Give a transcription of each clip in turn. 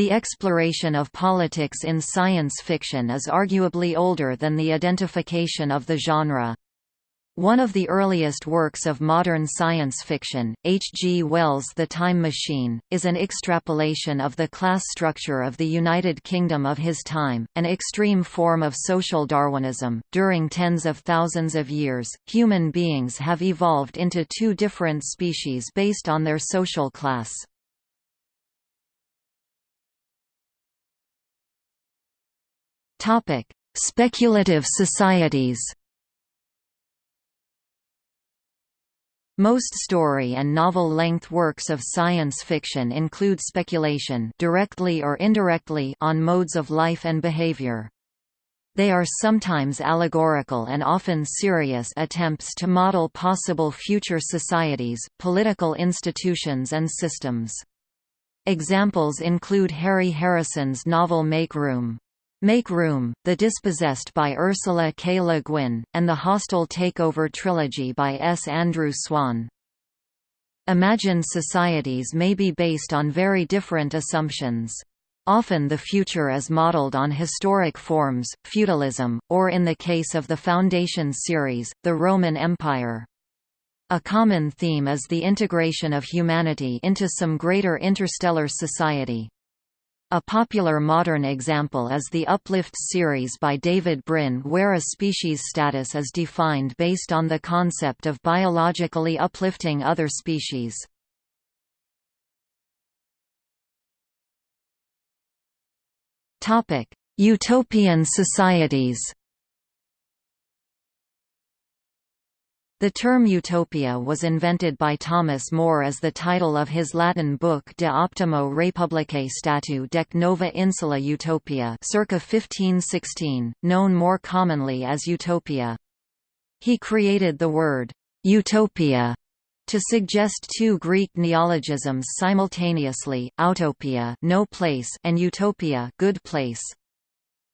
The exploration of politics in science fiction is arguably older than the identification of the genre. One of the earliest works of modern science fiction, H. G. Wells' The Time Machine, is an extrapolation of the class structure of the United Kingdom of his time, an extreme form of social Darwinism. During tens of thousands of years, human beings have evolved into two different species based on their social class. Topic: Speculative societies. Most story and novel-length works of science fiction include speculation directly or indirectly on modes of life and behavior. They are sometimes allegorical and often serious attempts to model possible future societies, political institutions and systems. Examples include Harry Harrison's novel Make Room. Make Room, The Dispossessed by Ursula K. Le Guin, and the Hostile Takeover trilogy by S. Andrew Swann. Imagined societies may be based on very different assumptions. Often the future is modeled on historic forms, feudalism, or in the case of the Foundation series, the Roman Empire. A common theme is the integration of humanity into some greater interstellar society. A popular modern example is the Uplift series by David Brin where a species status is defined based on the concept of biologically uplifting other species. Utopian societies The term utopia was invented by Thomas More as the title of his Latin book De Optimo Republicae Statu Dec Nova Insula Utopia circa 1516, known more commonly as Utopia. He created the word, utopia, to suggest two Greek neologisms simultaneously, outopia no place and eutopia good place.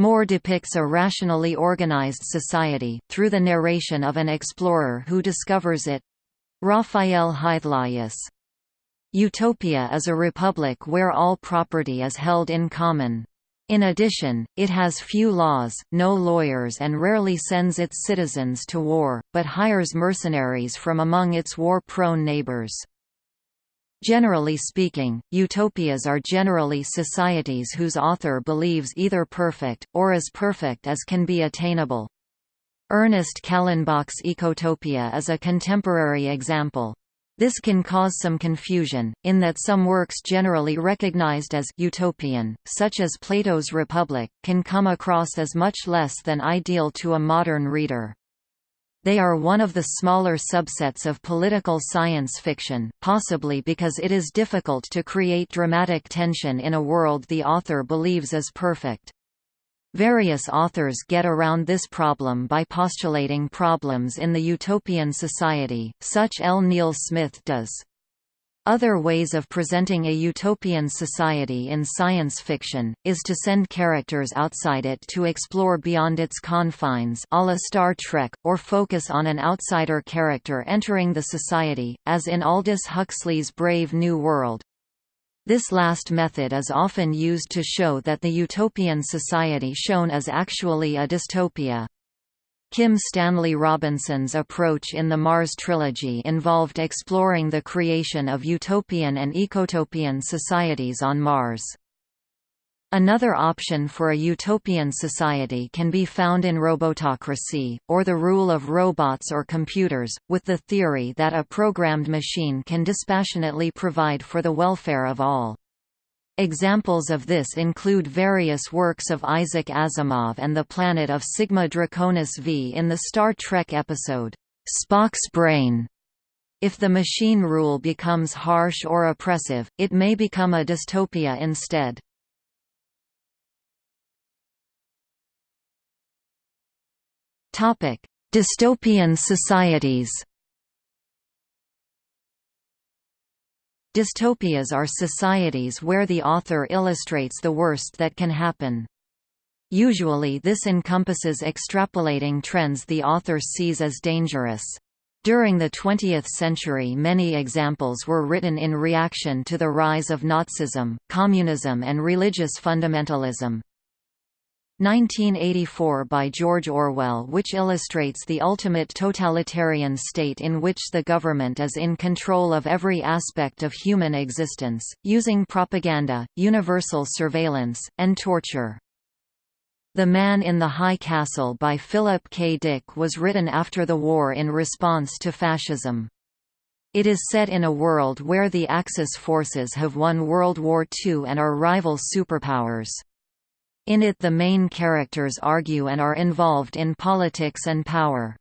More depicts a rationally organized society, through the narration of an explorer who discovers it. Raphael Hythlodaeus. Utopia is a republic where all property is held in common. In addition, it has few laws, no lawyers and rarely sends its citizens to war, but hires mercenaries from among its war-prone neighbors. Generally speaking, utopias are generally societies whose author believes either perfect, or as perfect as can be attainable. Ernest Callenbach's Ecotopia is a contemporary example. This can cause some confusion, in that some works generally recognized as «utopian», such as Plato's Republic, can come across as much less than ideal to a modern reader. They are one of the smaller subsets of political science fiction, possibly because it is difficult to create dramatic tension in a world the author believes is perfect. Various authors get around this problem by postulating problems in the utopian society, such L. Neil Smith does. Other ways of presenting a utopian society in science fiction, is to send characters outside it to explore beyond its confines a la Star Trek, or focus on an outsider character entering the society, as in Aldous Huxley's Brave New World. This last method is often used to show that the utopian society shown is actually a dystopia. Kim Stanley Robinson's approach in the Mars trilogy involved exploring the creation of utopian and ecotopian societies on Mars. Another option for a utopian society can be found in robotocracy, or the rule of robots or computers, with the theory that a programmed machine can dispassionately provide for the welfare of all. Examples of this include various works of Isaac Asimov and the planet of Sigma Draconis V in the Star Trek episode, Spock's Brain. If the machine rule becomes harsh or oppressive, it may become a dystopia instead. Dystopian societies Dystopias are societies where the author illustrates the worst that can happen. Usually this encompasses extrapolating trends the author sees as dangerous. During the 20th century many examples were written in reaction to the rise of Nazism, communism and religious fundamentalism. 1984 by George Orwell which illustrates the ultimate totalitarian state in which the government is in control of every aspect of human existence, using propaganda, universal surveillance, and torture. The Man in the High Castle by Philip K. Dick was written after the war in response to fascism. It is set in a world where the Axis forces have won World War II and are rival superpowers. In it the main characters argue and are involved in politics and power.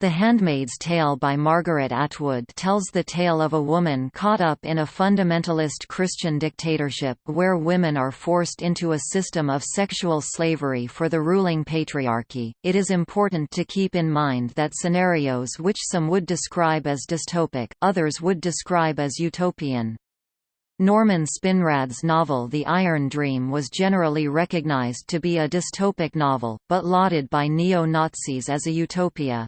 The Handmaid's Tale by Margaret Atwood tells the tale of a woman caught up in a fundamentalist Christian dictatorship where women are forced into a system of sexual slavery for the ruling patriarchy. It is important to keep in mind that scenarios which some would describe as dystopic, others would describe as utopian. Norman Spinrad's novel The Iron Dream was generally recognized to be a dystopic novel, but lauded by neo-Nazis as a utopia.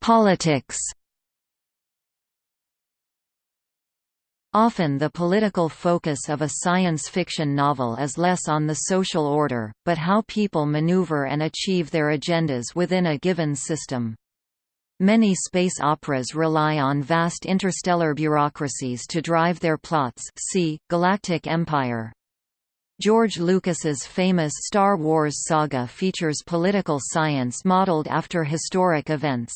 Politics Often the political focus of a science fiction novel is less on the social order, but how people maneuver and achieve their agendas within a given system. Many space operas rely on vast interstellar bureaucracies to drive their plots see, Galactic Empire. George Lucas's famous Star Wars saga features political science modeled after historic events.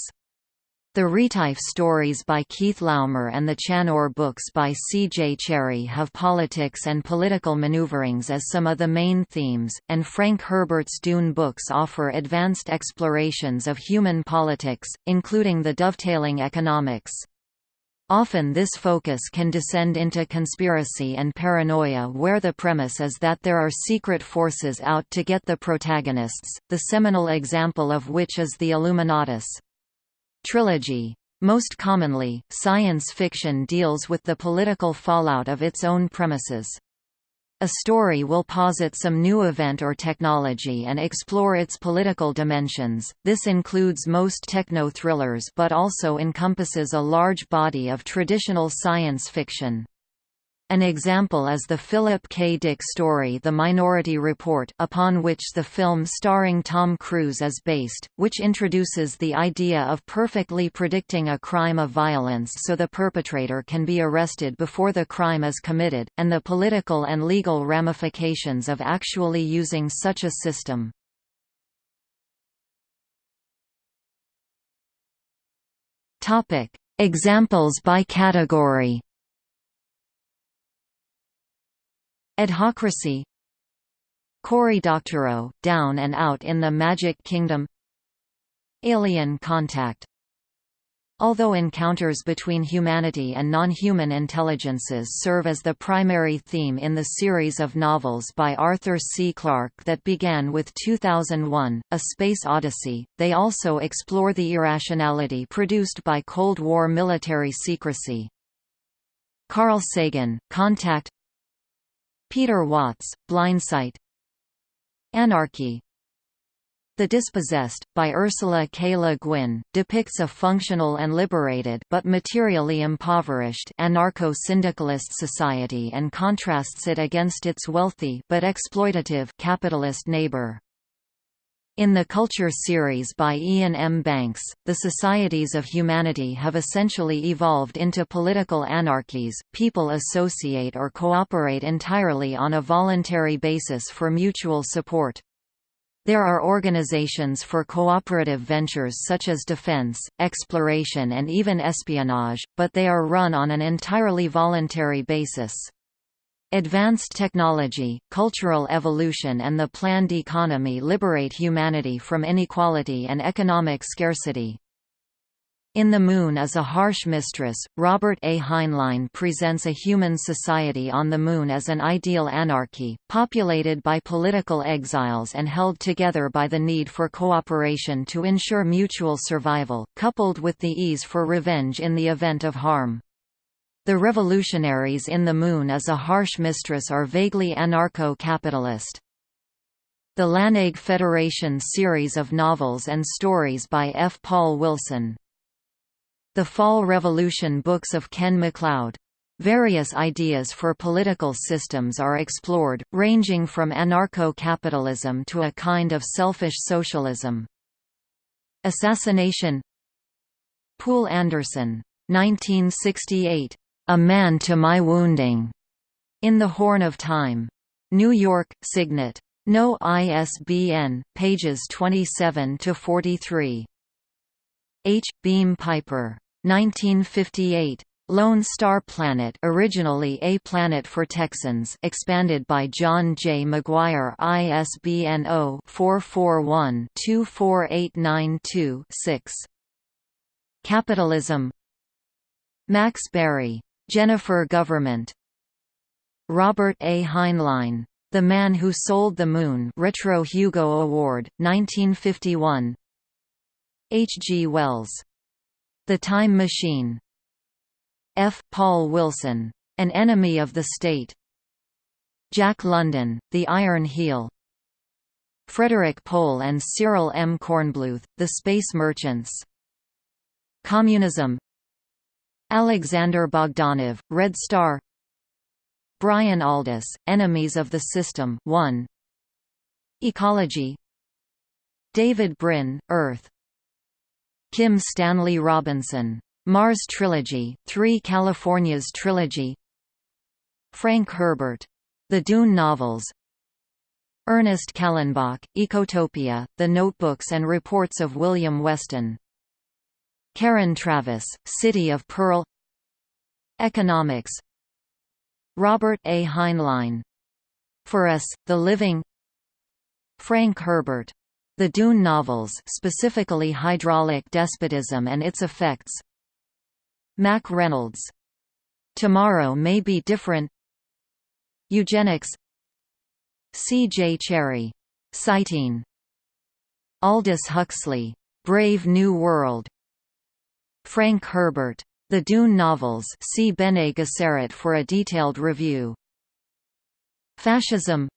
The Retief stories by Keith Laumer and the Chanur books by C. J. Cherryh have politics and political maneuverings as some of the main themes, and Frank Herbert's Dune books offer advanced explorations of human politics, including the dovetailing economics. Often this focus can descend into conspiracy and paranoia where the premise is that there are secret forces out to get the protagonists, the seminal example of which is the Illuminatus. Trilogy. Most commonly, science fiction deals with the political fallout of its own premises. A story will posit some new event or technology and explore its political dimensions. This includes most techno thrillers but also encompasses a large body of traditional science fiction. An example is the Philip K. Dick story The Minority Report upon which the film starring Tom Cruise is based, which introduces the idea of perfectly predicting a crime of violence so the perpetrator can be arrested before the crime is committed, and the political and legal ramifications of actually using such a system. Examples by category Adhocracy Cory Doctorow, Down and Out in the Magic Kingdom Alien Contact Although encounters between humanity and non-human intelligences serve as the primary theme in the series of novels by Arthur C. Clarke that began with 2001, A Space Odyssey, they also explore the irrationality produced by Cold War military secrecy. Carl Sagan, Contact Peter Watts, Blindsight Anarchy The Dispossessed, by Ursula K. Le Guin, depicts a functional and liberated but materially impoverished anarcho-syndicalist society and contrasts it against its wealthy but exploitative capitalist neighbor. In the Culture series by Iain M. Banks, the societies of humanity have essentially evolved into political anarchies. People associate or cooperate entirely on a voluntary basis for mutual support. There are organizations for cooperative ventures such as defense, exploration and even espionage, but they are run on an entirely voluntary basis. Advanced technology, cultural evolution and the planned economy liberate humanity from inequality and economic scarcity. In the Moon is a Harsh Mistress, Robert A. Heinlein presents a human society on the Moon as an ideal anarchy, populated by political exiles and held together by the need for cooperation to ensure mutual survival, coupled with the ease for revenge in the event of harm. The revolutionaries in the Moon as a harsh mistress are vaguely anarcho-capitalist. The LaNague Federation series of novels and stories by F. Paul Wilson. The Fall Revolution books of Ken MacLeod. Various ideas for political systems are explored, ranging from anarcho-capitalism to a kind of selfish socialism. Assassination Poul Anderson. 1968. A Man to My Wounding. In the Horn of Time. New York, Signet. No ISBN, pages 27–43. H. Beam Piper. 1958. Lone Star Planet originally A Planet for Texans expanded by John J. McGuire ISBN 0-441-24892-6. Capitalism Max Barry. Jennifer Government. Robert A. Heinlein. The Man Who Sold the Moon Retro Hugo Award, 1951 H. G. Wells. The Time Machine. F. Paul Wilson. An Enemy of the State. Jack London, The Iron Heel. Frederik Pohl and Cyril M. Kornbluth, The Space Merchants. Communism Alexander Bogdanov, Red Star Brian Aldiss, Enemies of the System 1. Ecology David Brin, Earth Kim Stanley Robinson. Mars Trilogy, 3 California's Trilogy Frank Herbert. The Dune Novels Ernest Callenbach, Ecotopia, The Notebooks and Reports of William Weston Karen Traviss, City of Pearl Economics Robert A. Heinlein. For Us, The Living Frank Herbert. The Dune novels specifically Hydraulic Despotism and Its Effects Mack Reynolds. Tomorrow May Be Different Eugenics C. J. Cherryh. Cyteen Aldous Huxley. Brave New World Frank Herbert. The Dune novels see Bene Gesserit for a detailed review. Fascism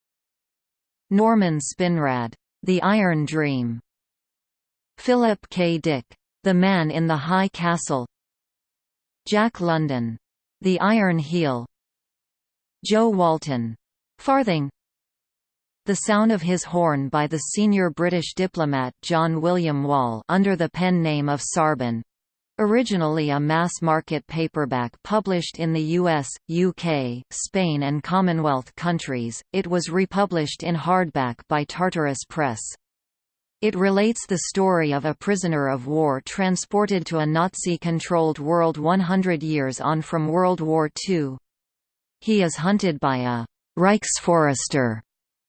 Norman Spinrad. The Iron Dream. Philip K. Dick. The Man in the High Castle Jack London. The Iron Heel Jo Walton. Farthing The Sound of His Horn by the senior British diplomat John William Wall under the pen name of Sarban Originally a mass-market paperback published in the US, UK, Spain and Commonwealth countries, it was republished in hardback by Tartarus Press. It relates the story of a prisoner of war transported to a Nazi-controlled world 100 years on from World War II. He is hunted by a «Reichsforester»,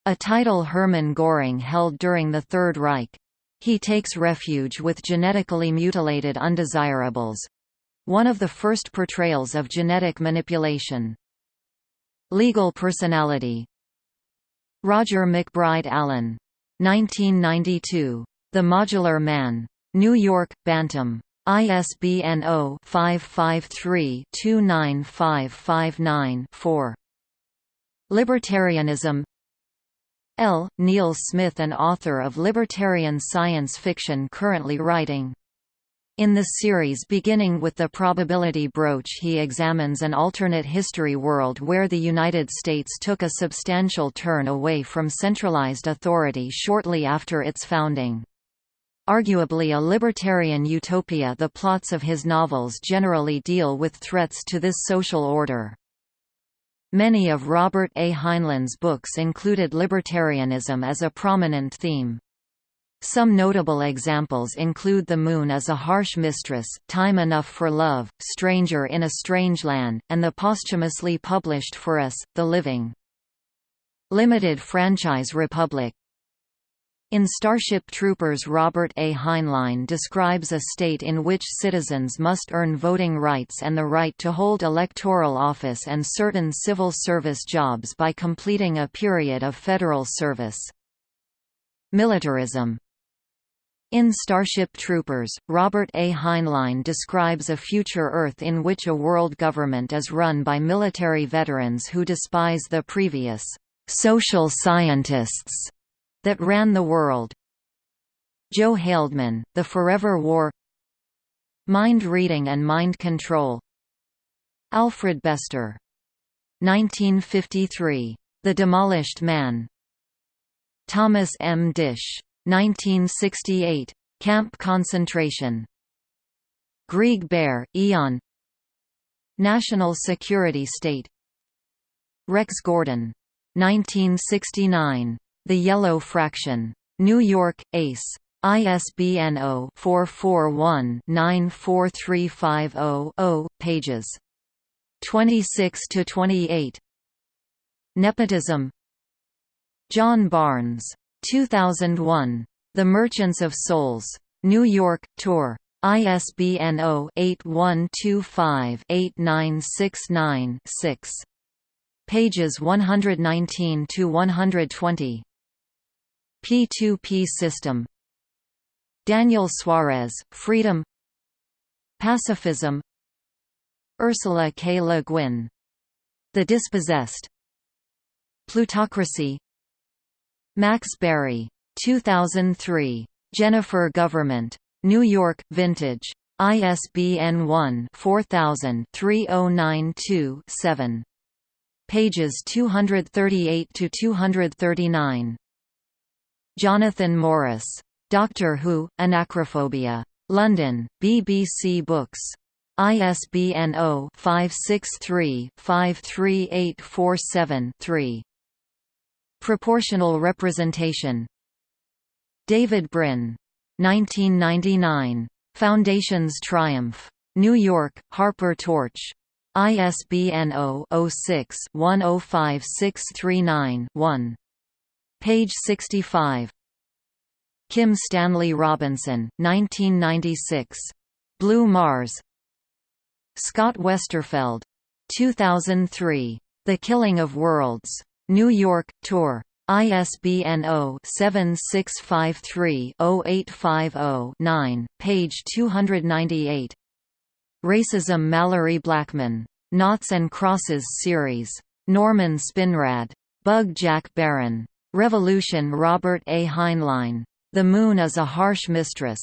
a title Hermann Göring held during the Third Reich. He takes refuge with genetically mutilated undesirables one of the first portrayals of genetic manipulation. Legal personality Roger MacBride Allen. 1992. The Modular Man. New York, Bantam. ISBN 0-553-29559-4. Libertarianism L. Neil Smith an author of libertarian science fiction currently writing. In the series beginning with the probability broach he examines an alternate history world where the United States took a substantial turn away from centralized authority shortly after its founding. Arguably a libertarian utopia the plots of his novels generally deal with threats to this social order. Many of Robert A. Heinlein's books included libertarianism as a prominent theme. Some notable examples include The Moon as a Harsh Mistress, Time Enough for Love, Stranger in a Strange Land, and the posthumously published For Us, The Living. Limited Franchise Republic in Starship Troopers Robert A. Heinlein describes a state in which citizens must earn voting rights and the right to hold electoral office and certain civil service jobs by completing a period of federal service. Militarism in Starship Troopers, Robert A. Heinlein describes a future Earth in which a world government is run by military veterans who despise the previous social scientists That Ran the World Joe Haldeman, The Forever War Mind Reading and Mind Control Alfred Bester. 1953. The Demolished Man. Thomas M. Disch. 1968. Camp Concentration. Greg Bear, Eon National Security State Rex Gordon. 1969. The Yellow Fraction. New York, Ace. ISBN 0-441-94350-0, pages 26 to 28. Nepotism. John Barnes. 2001. The Merchants of Souls. New York, Tor. ISBN 0-8125-8969-6. Pages 119 to 120. P2P system. Daniel Suarez, Freedom. Pacifism. Ursula K. Le Guin. The Dispossessed. Plutocracy. Max Barry. 2003. Jennifer Government. New York, Vintage. ISBN 1-4000-3092-7. Pages 238 to 239. Jonathan Morris. Doctor Who: Anachrophobia. London: BBC Books. ISBN 0-563-53847-3. Proportional representation. David Brin. 1999. Foundation's Triumph. New York, Harper Torch. ISBN 0-06-105639-1. Page 65. Kim Stanley Robinson, 1996. Blue Mars Scott Westerfeld. 2003. The Killing of Worlds. New York, Tor. ISBN 0-7653-0850-9, page 298. Racism Malorie Blackman. Noughts and Crosses series. Norman Spinrad. Bug Jack Barron. Revolution Robert A. Heinlein. The Moon is a Harsh Mistress.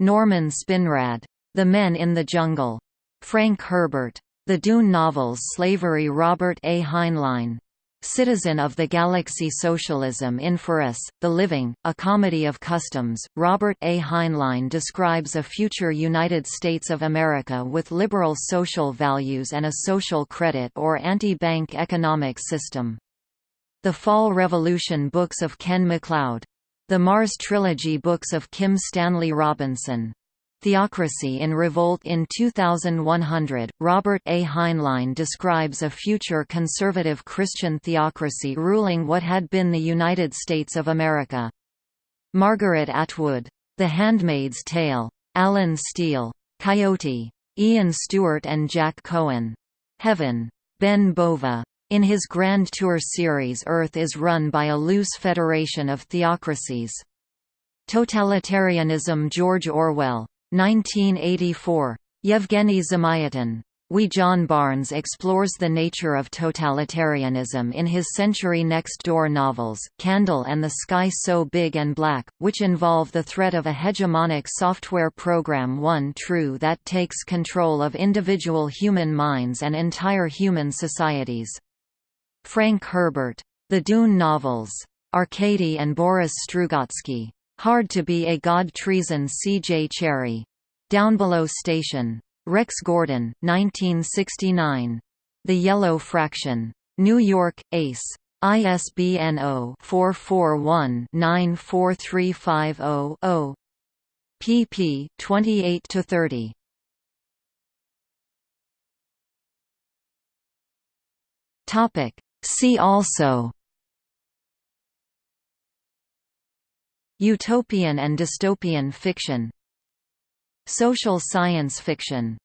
Norman Spinrad. The Men in the Jungle. Frank Herbert. The Dune novels Slavery Robert A. Heinlein. Citizen of the Galaxy Socialism in For Us, The Living, a comedy of customs, Robert A. Heinlein describes a future United States of America with liberal social values and a social credit or anti-bank economic system. The Fall Revolution books of Ken MacLeod. The Mars Trilogy books of Kim Stanley Robinson. Theocracy in Revolt in 2100, Robert A. Heinlein describes a future conservative Christian theocracy ruling what had been the United States of America. Margaret Atwood. The Handmaid's Tale. Allen Steele. Coyote. Ian Stewart and Jack Cohen. Heaven. Ben Bova. In his Grand Tour series Earth is run by a loose federation of theocracies. Totalitarianism George Orwell. 1984. Yevgeny Zamyatin. We John Barnes explores the nature of totalitarianism in his Century Next Door novels, Candle and the Sky So Big and Black, which involve the threat of a hegemonic software program one true that takes control of individual human minds and entire human societies. Frank Herbert. The Dune Novels. Arkady and Boris Strugatsky. Hard to be a God Treason C. J. Cherryh. Downbelow Station. Rex Gordon, 1969. The Yellow Fraction. New York, Ace. ISBN 0-441-94350-0 pp. 28–30. Topic See also Utopian and dystopian fiction. Social science fiction